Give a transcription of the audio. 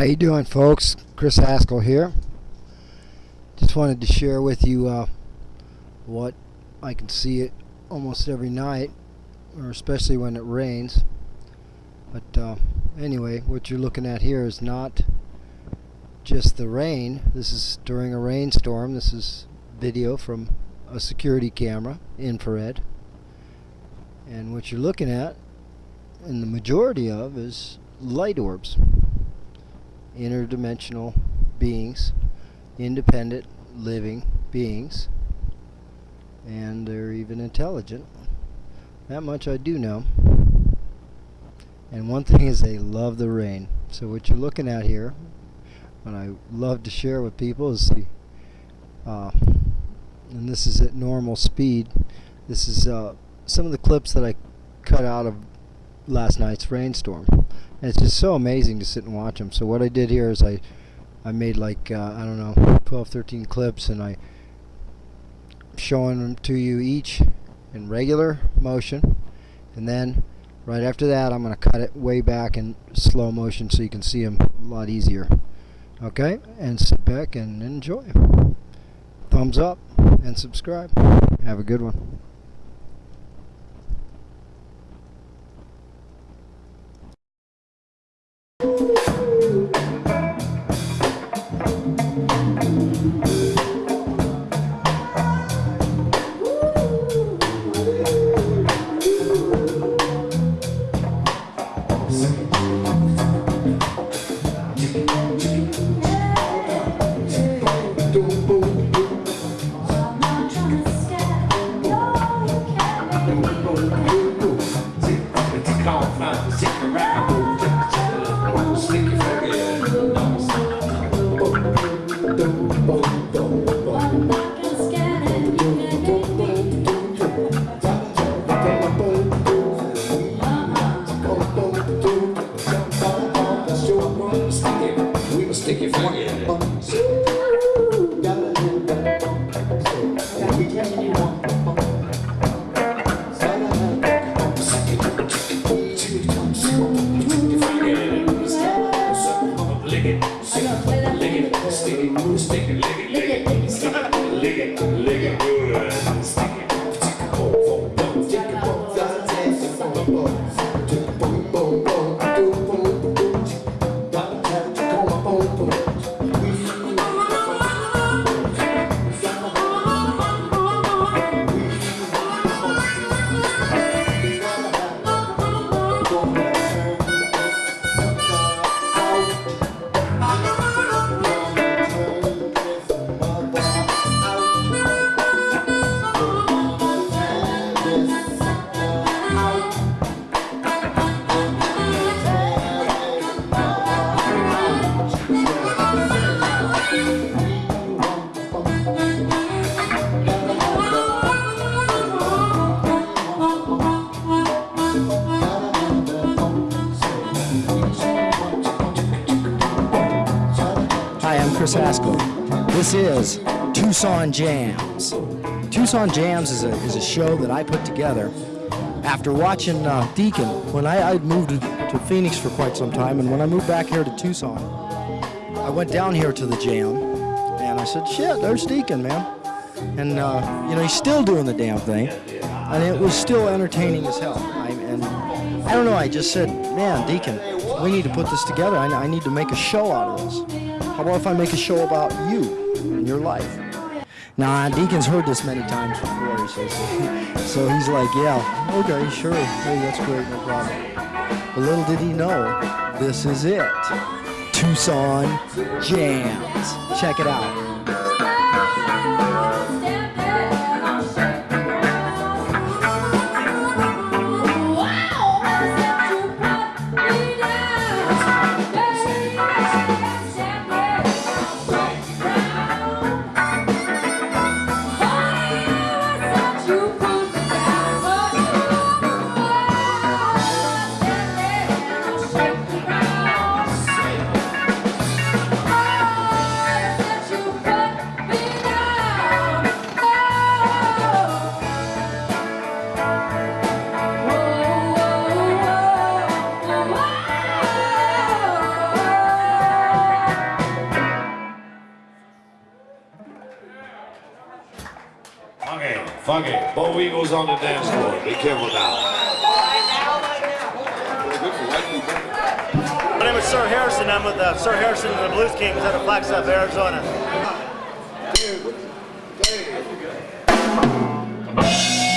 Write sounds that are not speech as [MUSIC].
How you doing, folks? Chris Haskell here. Just wanted to share with you uh, what I can see it almost every night, or especially when it rains. But uh, anyway, what you're looking at here is not just the rain. This is during a rainstorm. This is video from a security camera, infrared. And what you're looking at, and the majority of, is light orbs interdimensional beings, independent living beings, and they're even intelligent. That much I do know. And one thing is they love the rain. So what you're looking at here, what I love to share with people is the, uh, and this is at normal speed, this is uh, some of the clips that I cut out of last night's rainstorm. And it's just so amazing to sit and watch them. So what I did here is I I made like, uh, I don't know, 12, 13 clips and I showing them to you each in regular motion. And then right after that I'm going to cut it way back in slow motion so you can see them a lot easier. Okay, and sit back and enjoy. Thumbs up and subscribe. Have a good one. Stick your finger in. Lick it, lick it, lick it, lick it, stick it, lick it, lick it, good. Chris Haskell. This is Tucson Jams. Tucson Jams is a, is a show that I put together after watching uh, Deacon. When I, I moved to, to Phoenix for quite some time, and when I moved back here to Tucson, I went down here to the jam, and I said, shit, there's Deacon, man. And, uh, you know, he's still doing the damn thing, and it was still entertaining as hell. I, and I don't know, I just said, man, Deacon, we need to put this together. I, I need to make a show out of this. How about if I make a show about you and your life? Now, Deacon's heard this many times before, he says. [LAUGHS] So he's like, yeah, okay, sure. Hey, that's great, no problem. But little did he know, this is it. Tucson Jams. Check it out. Funky. Bo Eagles on the dance floor. Be careful now. My name is Sir Harrison. I'm with uh, Sir Harrison and the Blues Kings out of Flagstaff, Arizona. Blues